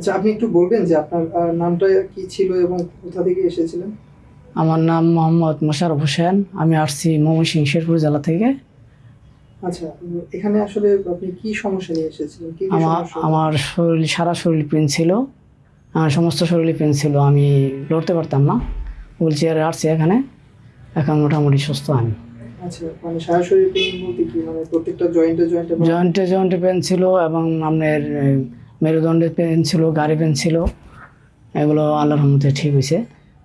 আচ্ছা আপনি একটু বলবেন যে আপনার নামটা কি ছিল এবং কোথা থেকে এসেছিলেন? আমার নাম মোহাম্মদ মোশারফ হোসেন। আমি আসছি ময়মনসিংহ শেরপুর জেলা থেকে। আচ্ছা এখানে আসলে আপনি কি সমস্যা নিয়ে এসেছিলেন? আমার আমার শরীর সারা শরীর পেন ছিল। সমস্ত শরীরে পেন ছিল। আমি লড়তে পারতাম না। হুইল চেয়ারে আসছি এখানে। এখন মোটামুটি সুস্থ আমি। আচ্ছা মানে সারা শরীর পেইন বলতে কি? মানে প্রত্যেকটা জয়েন্টে জয়েন্টে জয়েন্টে জয়েন্টে পেন ছিল এবং আপনার এ, মেরুদণ্ডে পেন ছিল গাড়ি পেন ছিল এগুলো আল্লাহর রহমতে ঠিক হয়েছে।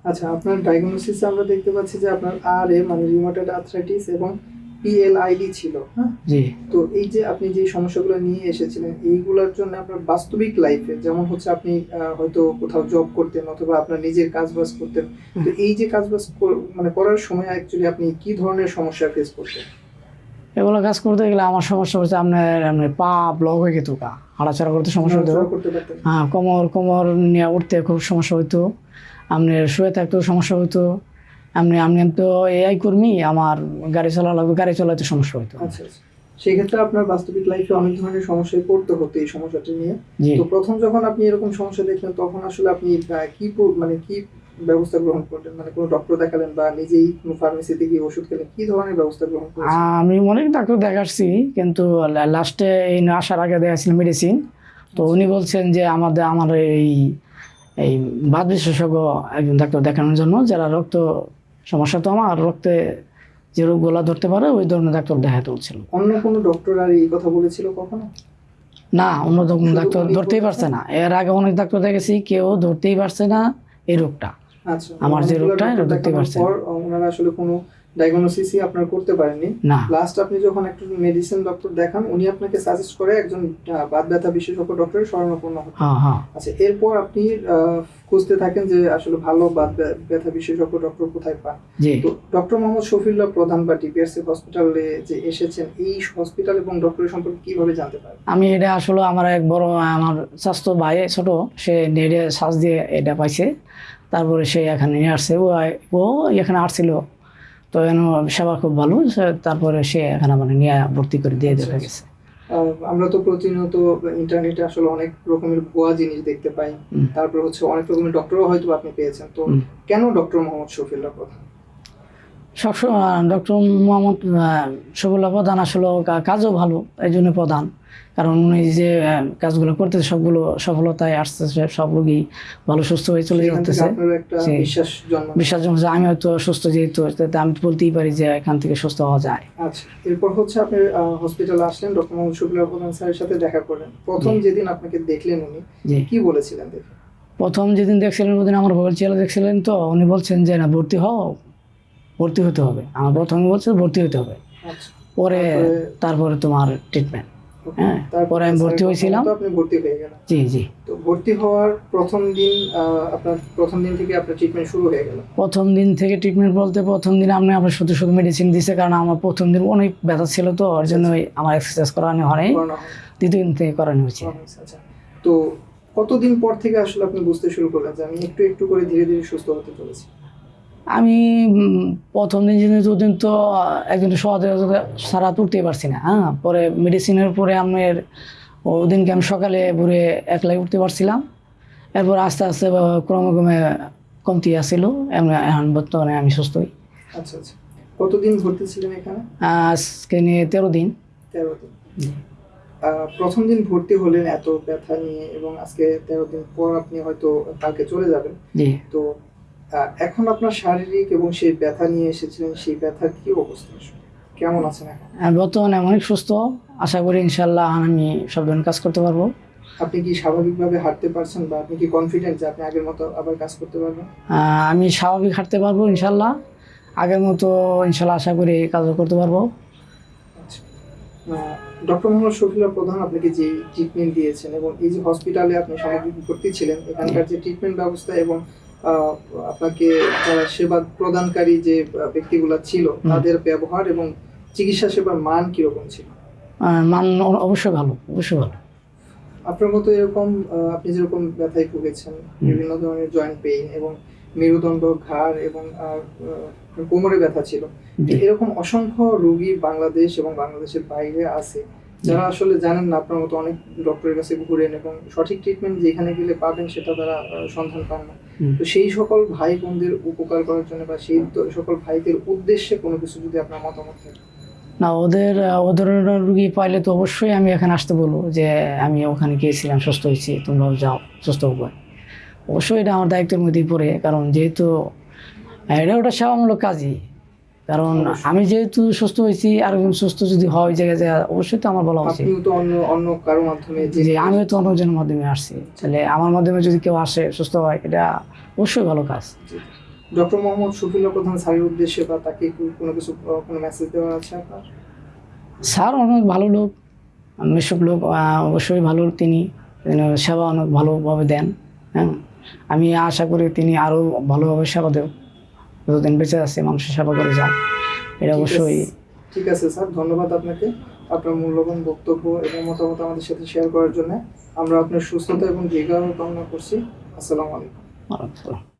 আচ্ছা আপনার ডায়াগনোসিসে আমরা দেখতে পাচ্ছি যে আপনার আর এ মানে রিউমাটয়েড আর্থ্রাইটিস এবং পিএলআইডি ছিল হ্যাঁ? জি। তো এই যে আপনি যে সমস্যাগুলো নিয়ে এসেছিলেন এইগুলোর জন্য আপনার বাস্তবিক লাইফে যেমন হচ্ছে আপনি হয়তো কোথাও জব করতেন অথবা আপনার নিজের কাজ বাজ করতেন তো এই যে কাজ বাজ মানে করার সময় অ্যাকচুয়ালি আপনি কি ধরনের সমস্যা ফেস করতেন? এগুলো কাজ করতে গেলে আমার সমস্যা হচ্ছে আপনার আপনার পা ব্লক হয়ে গেত কা হাঁটাচড়া করতে সমস্যা হতো হ্যাঁ কোমর কোমর নিয়ে উঠতে খুব সমস্যা হতো আপনার শুয়ে থাকতেও সমস্যা হতো আপনি আপনি তো এআই কর্মী আমার গাড়ি চালা লাগবে গাড়ি চালাতে সমস্যা হতো আচ্ছা আচ্ছা। সেক্ষেত্রে আপনার বাস্তবিক লাইফে অনেক ধরনের সমস্যায় পড়তে হতো এই সমস্যাটি নিয়ে। তো প্রথম যখন আপনি এরকম সমস্যা দেখলেন তখন আসলে আপনি কি মানে কি ব্যবস্থা গ্রহণ করলেন? মানে কোনো ডক্টর দেখালেন বা নিজেই কোনো ফার্মেসিতে গিয়ে ওষুধ খেলেন? কি ধরনের ব্যবস্থা গ্রহণ করেছেন? আমি অনেক ডাক্তার দেখাচ্ছি কিন্তু লাস্টে এই আসার আগে দেখাচ্ছিল মেডিসিন তো উনি বলছেন যে আমাদের আমার এই এই বাদ বিশেষজ্ঞ একজন ডাক্তার দেখানোর জন্য যারা রক্ত সমস্যা তো আমার রক্তে যে রোগগুলো ধরতে পারে ওই ধরনের ডাক্তার দেখাতে বলছিল। অন্য কোনো ডক্টর আর এই কথা বলেছিল কখনো? না অন্য কোনো ডাক্তার ধরতেই পারছে না। এর আগে অনেক ডাক্তার দেখেছি কেউ ধরতেই পারছে না এই রোগটা। আচ্ছা আমার যে রোগটা, দেখতে পারছেন। ওনারা আসলে কোনো ডায়াগনোসিসই আপনার করতে পারেননি। না। লাস্ট আপনি যখন একটা মেডিসিন ডক্টর দেখান উনি আপনাকে সাজেস্ট করে একজন বাত ব্যথা বিশেষজ্ঞ ডক্টরের শরণাপন্ন হতে। হ্যাঁ হ্যাঁ। আচ্ছা এরপর আপনি খুঁজতে থাকেন যে আসলে ভালো বাত ব্যথা বিশেষজ্ঞ ডক্টর কোথায় পান। তো ডক্টর মোহাম্মদ শফিউল্লাহ প্রধান বা ডিপিআরসি হসপিটালে যে এসেছেন এই হসপিটাল এবং ডক্টরের সম্পর্কে কীভাবে জানতে পারেন? আমি এটা আসলে আমার এক বড় আমার স্বাস্থ্য ভাই ছোট সে নেড়ে শ্বাস দিয়ে এটা পাইছে। তারপরে সে এখানে নিয়ে আসছে। ও ও এখানে আসছিল। তো এখানে সেবা খুব ভালো। তারপরে সে এখানে মানে নিয়ে ভর্তি করে দিয়ে দেখা গেছে আমরা তো প্রতিনিয়ত ইন্টারনেটে আসলে অনেক রকমের ভুয়া জিনিস দেখতে পাই। তারপর হচ্ছে অনেক রকমের ডক্টরও হয়তো আপনি পেয়েছেন। তো কেন ডক্টর মোহাম্মদ শফিউল্লাহ প্রধান? সবসময় ডক্টর মোহাম্মদ শফিউল্লাহ প্রধান আসলে কাজও ভালো এই জন্য প্রধান। কারণ উনি যে কাজগুলো করতেছে সবগুলো সফলতায় আসতেছে সব রোগী ভালো সুস্থ হয়ে চলে যাচ্ছে। বিশ্বাস জন্ম বিশ্বাস আমি হয়তো সুস্থ যেহেতু আমি বলতেই পারি যে এখান থেকে সুস্থ হওয়া যায়। আচ্ছা এরপর হচ্ছে আপনি হসপিটালে আসলেন ডক্টর মোহাম্মদ শফিউল্লাহ প্রধান স্যারের সাথে দেখা করলেন। প্রথম যেদিন আপনাকে দেখলেন উনি কি বলেছিলেন প্রথম যেদিন দেখছিলেন ওদিন আমার ছেলে দেখছিলেন তো উনি বলছেন যে না ভর্তি হও ভর্তি হতে হবে। আমার প্রথমে বলছে ভর্তি হতে হবে। আচ্ছা। পরে তারপরে- তোমার ট্রিটমেন্ট হ্যাঁ, তারপরে আমি ভর্তি হয়েছিলাম। আপনি ভর্তি হয়ে গেলেন। জি জি। তো ভর্তি হওয়ার প্রথম দিন আপনার প্রথম দিন থেকে আপনার ট্রিটমেন্ট শুরু হয়ে গেল। প্রথম দিন থেকে ট্রিটমেন্ট বলতে প্রথম দিন আপনি আমার শুধু শুধু মেডিসিন দিছে কারণ আমার প্রথম দিন অনেক ব্যথা ছিল তো ওর জন্য আমার এক্সারসাইজ করানো হয়নি। দ্বিতীয় দিন থেকে করানো হয়েছে আচ্ছা। তো কতদিন পর থেকে আসলে আপনি বুঝতে শুরু করলেন যে আমি একটু একটু করে ধীরে ধীরে সুস্থ হতে চলেছি? আমি প্রথম দিন যেদিন দুদিন তো একদিন সহজে সারা তুলতেই পারছি না হ্যাঁ? পরে মেডিসিনের পরে আমার ওদিনকে আমি সকালে ভোরে একলাই উঠতে পারছিলাম। এরপর আস্তে আস্তে ক্রমে ক্রমে কমতি আসছিল এখন বর্তমানে আমি সুস্থই। আচ্ছা আচ্ছা। কতদিন ভর্তি ছিলেন এখানে? আজকে নিয়ে তেরো দিন। তেরো দিন। প্রথম দিন ভর্তি হলেন এত ব্যথা নিয়ে এবং আজকে তেরো দিন পর আপনি হয়তো কালকে চলে যাবেন। তো এখন আপনার শারীরিক এবং সেই ব্যথা নিয়ে এসেছিলেন সেই ব্যথার কি অবস্থা কেমন আছেন এখন? আর বর্তমানে অনেক সুস্থ। আশা করি ইনশাল্লাহ আমি সব ধরনের কাজ করতে পারব। আপনি কি স্বাভাবিকভাবে হাঁটতে পারছেন বা আপনি কি কনফিডেন্ট যে আপনি আগের মতো আবার কাজ করতে পারবেন? আমি স্বাভাবিক হাঁটতে পারব ইনশাল্লাহ আগের মতো ইনশাল্লাহ আশা করি কাজও করতে পারব। ডক্টর মোহাম্মদ শফিউল্লাহ প্রধান আপনাকে যে ট্রিটমেন্ট দিয়েছেন এবং এই যে হসপিটালে আপনি সামগ্রিক ভর্তি ছিলেন এখানকার যে ট্রিটমেন্ট ব্যবস্থা এবং আপনাকে যারা সেবা প্রদানকারী যে ব্যক্তিগুলো ছিল তাদের ব্যবহার এবং চিকিৎসা সেবার মান কীরকম ছিল? মান অবশ্যই ভালো অবশ্যই ভালো। আপনার মতো এরকম আপনি যেরকম ব্যথায় ভুগেছেন বিভিন্ন ধরনের জয়েন্ট পেইন এবং মেরুদণ্ড ঘাড় এবং কোমরে ব্যথা ছিল। এরকম অসংখ্য রোগী বাংলাদেশ এবং বাংলাদেশের বাইরে আছে। যারা আসলে জানেন না আপনার মতো অনেক ডক্টরের কাছে ঘুরেন এবং সঠিক ট্রিটমেন্ট যেখানে গেলে পাবেন সেটা তারা সন্ধান পান না। তো সেই সকল ভাই বোনদের উপকার করার জন্য বা সেই সকল ভাইদের উদ্দেশ্যে কোনো কিছু যদি আপনার মতামত থাকে। না ওদের আহ, ও ধরনের রুগী পাইলে তো অবশ্যই আমি এখানে আসতে বলব যে আমি ওখানে গিয়েছিলাম সুস্থ হয়েছি তোমরাও যাও সুস্থ হবে। অবশ্যই এটা আমার দায়িত্বের মধ্যেই পড়ে কারণ যেহেতু এটা ওটা সেবামূলক কাজই। কারণ আমি যেহেতু সুস্থ হয়েছি আর সুস্থ যদি হয় জায়গায় যায় অবশ্যই তো আমার বলা উচিত। যে আমিও তো অন্যজনের মাধ্যমে আসছি। তাহলে আমার মাধ্যমে যদি কেউ আসে সুস্থ হয় এটা অবশ্যই ভালো কাজ। ডক্টর মোহাম্মদ শফিউল্লাহ প্রধান স্যারের উদ্দেশ্যে বা তাকে কোনো কিছু কোনো মেসেজ দেওয়া আছে আপনার? স্যার অনেক ভালো লোক মিশুক লোক অবশ্যই ভালো তিনি তিনি সেবা অনেক ভালোভাবে দেন হ্যাঁ। আমি আশা করি তিনি আরও ভালোভাবে সেবা দেব। যতদিন বেঁচে আছে মানুষের সেবা করে যান। এটা অবশ্যই ঠিক আছে স্যার ধন্যবাদ আপনাকে আপনার মূল্যবান বক্তব্য এবং মতামত আমাদের সাথে শেয়ার করার জন্য। আমরা আপনার সুস্থতা এবং দীর্ঘায়ু কামনা করছি। আসসালামু আলাইকুম।